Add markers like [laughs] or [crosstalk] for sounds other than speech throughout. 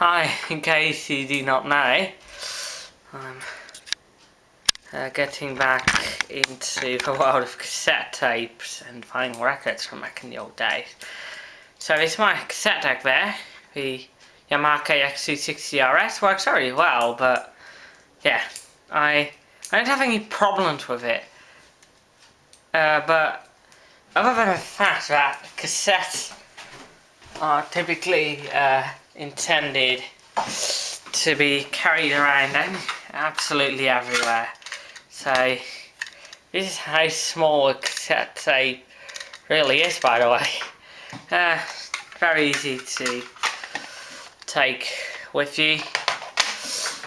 Hi, in case you do not know, I'm uh, getting back into the world of cassette tapes and finding records from back in the old days. So this is my cassette deck there, the Yamaha KX260RS, works very well, but yeah, I, I don't have any problems with it. Uh, but other than the fact that cassettes are typically uh, intended to be carried around and absolutely everywhere. So this is how small a cassette tape really is by the way. Uh, very easy to take with you.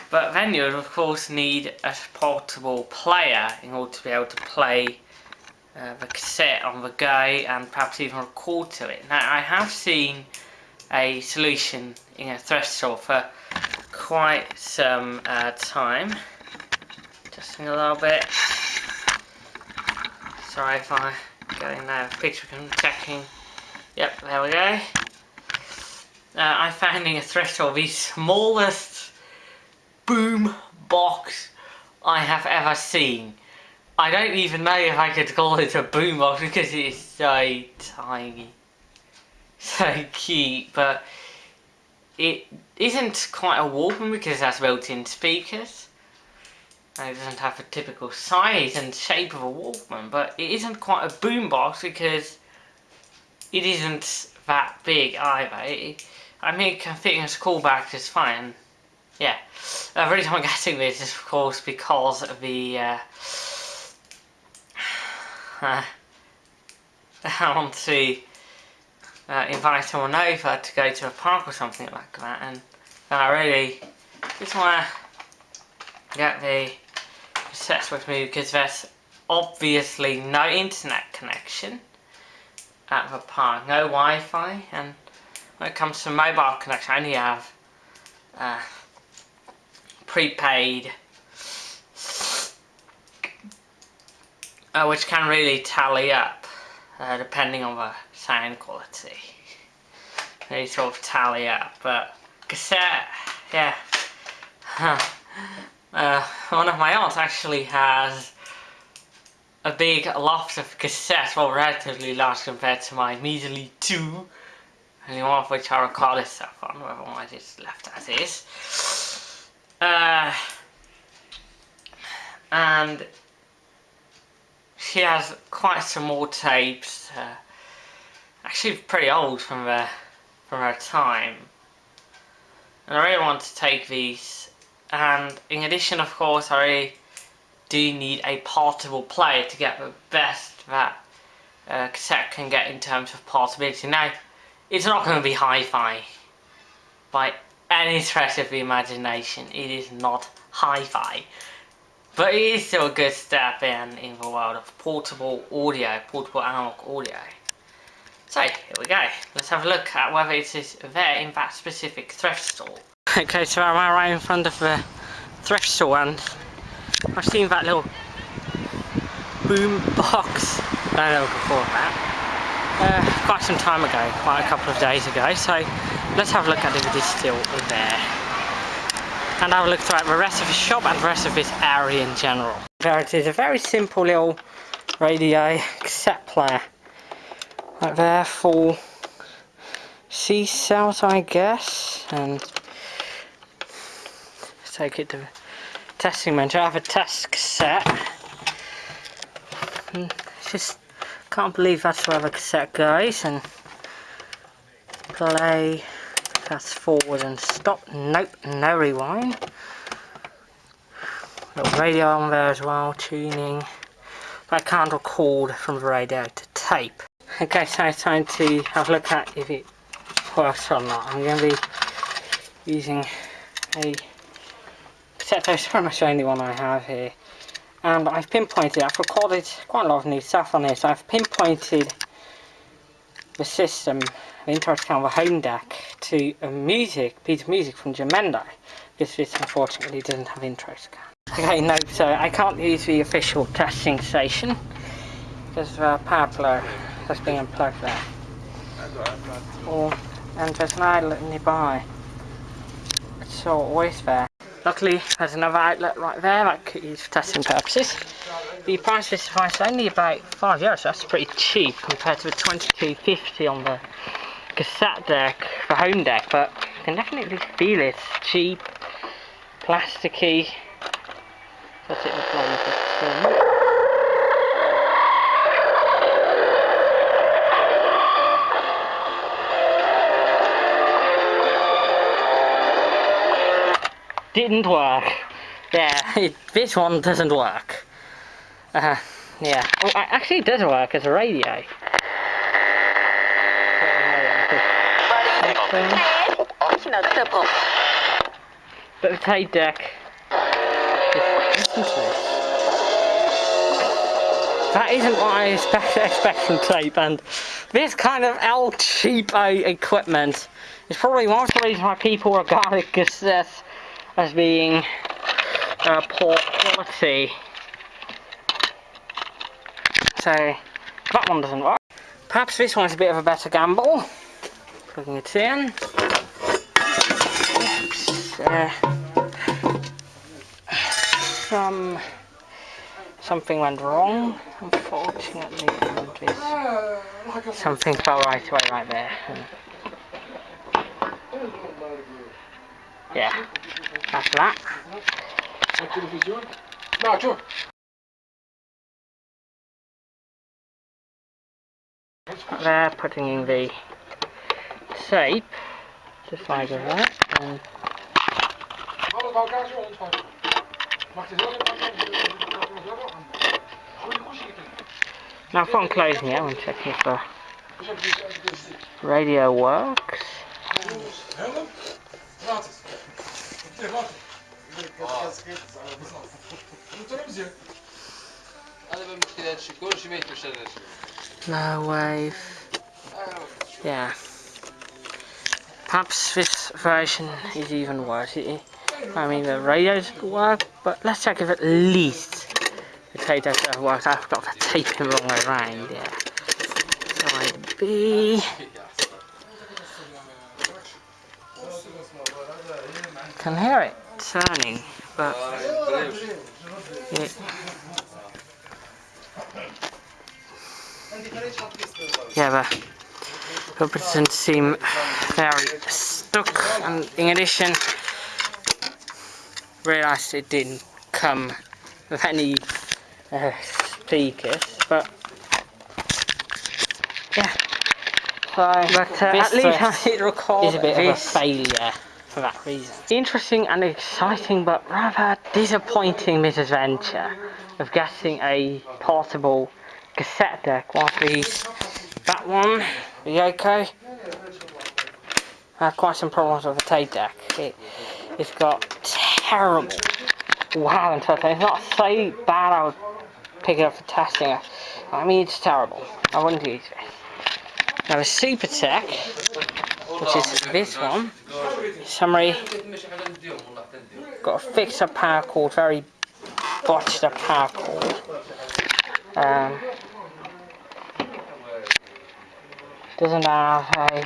But then you of course need a portable player in order to be able to play uh, the cassette on the go and perhaps even record to it. Now I have seen a solution in a threshold for quite some uh, time. Just a little bit. Sorry if I get in there, picture I'm checking. Yep, there we go. Uh, I found in a threshold the smallest boom box I have ever seen. I don't even know if I could call it a boom box because it's so tiny. [laughs] So cute, but it isn't quite a Walkman because it has built-in speakers. And it doesn't have the typical size and shape of a Walkman, but it isn't quite a boombox because it isn't that big either. It, I mean, it can fit in a school just fine. Yeah, the reason I'm getting this is of course because of the uh, [sighs] uh, [laughs] I want to uh, invite someone over to go to a park or something like that and I really just want to get the sets with me because there's obviously no internet connection at the park, no Wi-Fi and when it comes to mobile connection I only have uh, prepaid uh, which can really tally up uh, depending on the sound quality. They sort of tally up, but cassette, yeah. uh, one of my aunts actually has a big loft of cassettes, well relatively large compared to my measly two, only one of which I recorded stuff on, otherwise it's left as is. Uh, and she has quite some more tapes, uh, actually pretty old from her, from her time. And I really want to take these, and in addition of course I really do need a portable player to get the best that uh, cassette can get in terms of portability. Now, it's not going to be hi-fi by any stretch of the imagination. It is not hi-fi. But it is still a good step in in the world of portable audio, portable analog audio. So, here we go. Let's have a look at whether it is there in that specific thrift store. [laughs] Okay, so I'm right in front of the thrift store and I've seen that little boom box I know before that uh, quite some time ago, quite a couple of days ago, so let's have a look at if it is still there and have a look throughout the rest of the shop and the rest of this area in general. There it is, a very simple little radio cassette player. Right there, full C cells I guess, and take it to the testing bench. I have a test cassette. And just can't believe that's where the cassette goes and play fast forward and stop. Nope, no rewind. Little radio on there as well, tuning. But I can't record from the radio to tape. Okay, so it's time to have a look at if it works or not. I'm going to be using a pretty much the only one I have here. Um, and I've pinpointed, I've recorded quite a lot of new stuff on this. I've pinpointed the system, the interrupt camera home deck to a music, piece of music from Jamendo. This this unfortunately doesn't have intro scan. Okay, no, so I can't use the official testing station because the uh, power plug being been unplugged there. Or, and there's an outlet nearby. so always there. Luckily there's another outlet right there that could use for testing purposes. The price of this device is only about 5 euros, so that's pretty cheap compared to the 22.50 on the cassette deck, the home deck, but you can definitely feel it. It's cheap, plasticky. That's it didn't work. Yeah, [laughs] it, this one doesn't work. Uh, yeah. Oh, actually it does work as a radio. But the tape deck. That isn't what I expect, expect from tape and this kind of El Cheapo equipment is probably one of the reasons why people regard cassettes as being uh, poor quality. So that one doesn't work. Perhaps this one's a bit of a better gamble. Plugging it in. Oops, uh, some something went wrong. Unfortunately, something fell right away right there. Yeah, that's that. There, putting in the tape, just like that, and now from closing it, I'm checking if the radio works. No wave. Yeah. Perhaps this version is even worse. I mean, the radios work, but let's check if at least the tape does work. I've got the tape the wrong way around, yeah. Side B. Can hear it turning, but it, yeah, but hope it doesn't seem very stuck. And in addition, realised it didn't come with any uh, speakers, but yeah. So, but uh, at least it records is a bit of a failure for that reason. Interesting and exciting but rather disappointing misadventure of getting a portable cassette deck while these that one, the Yoko, had quite some problems with the tape deck. It, it's got terrible wow and. It's not so bad I would pick it up for testing. I mean it's terrible. I wouldn't use this. Now the Super Tech, which is this one, summary, got a fixed up power cord, very botched up power cord. Um, doesn't have a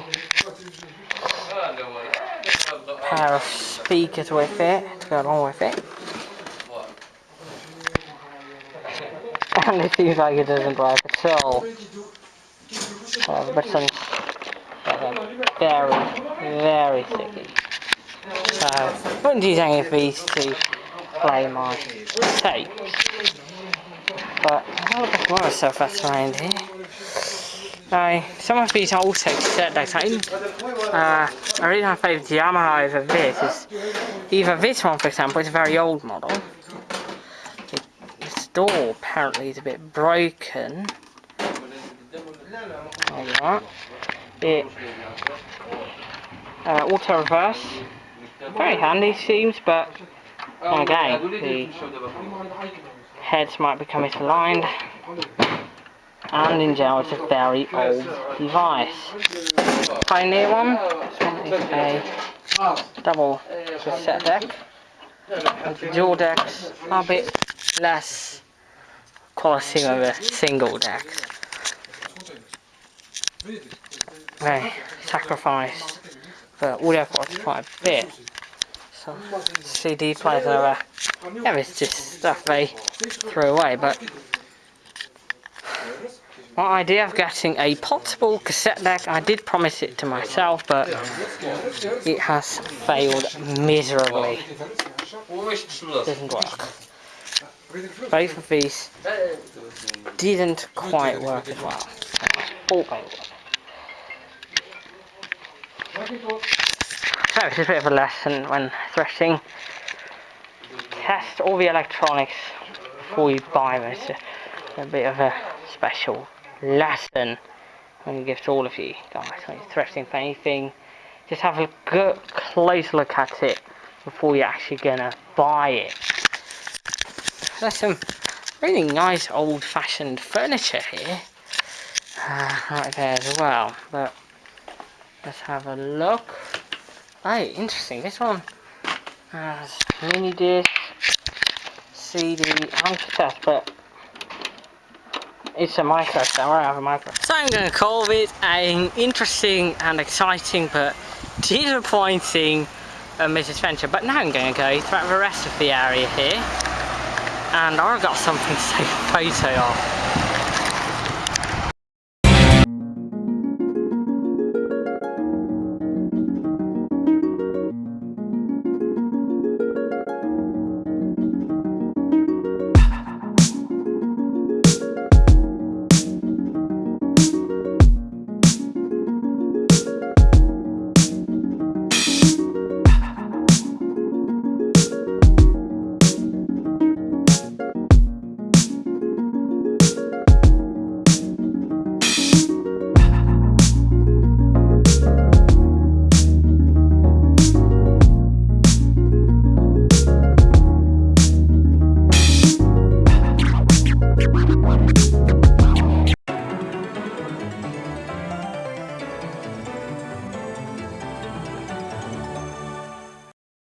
pair of speakers with it to go along with it. And it seems like it doesn't work at all. The buttons are very, very sticky. So, I wouldn't use any of these to play my tape. But I'll look at stuff that's around here. Now, some of these also cassette decks, uh, I really my favourite Yamaha over this is either this one for example, it's a very old model. Its door apparently is a bit broken. There It uh, auto reverse very handy seems, but again, the heads might become misaligned. And in general, it's a very old device. Pioneer one, this one is a double cassette deck. And the dual decks are a bit less quality of a single deck. They sacrifice the audio quality quite a bit. some CD players over. Yeah, it's just stuff they threw away, but my idea of getting a portable cassette deck, I did promise it to myself, but it has failed miserably. Doesn't work. Both of these didn't quite work as well. So it's a bit of a lesson when threshing. Test all the electronics before you buy them. It's a, a bit of a special lesson when you give to all of you guys when you're threshing for anything. Just have a good close look at it before you're actually gonna buy it. There's some really nice old-fashioned furniture here, uh, right there as well. But let's have a look. Oh, interesting. This one has mini disc, CD, and cassette, but it's a micro, so I have a micro. So I'm going to call it an interesting and exciting but disappointing uh, misadventure. But now I'm going to go throughout the rest of the area here. And I've got something to take a photo of.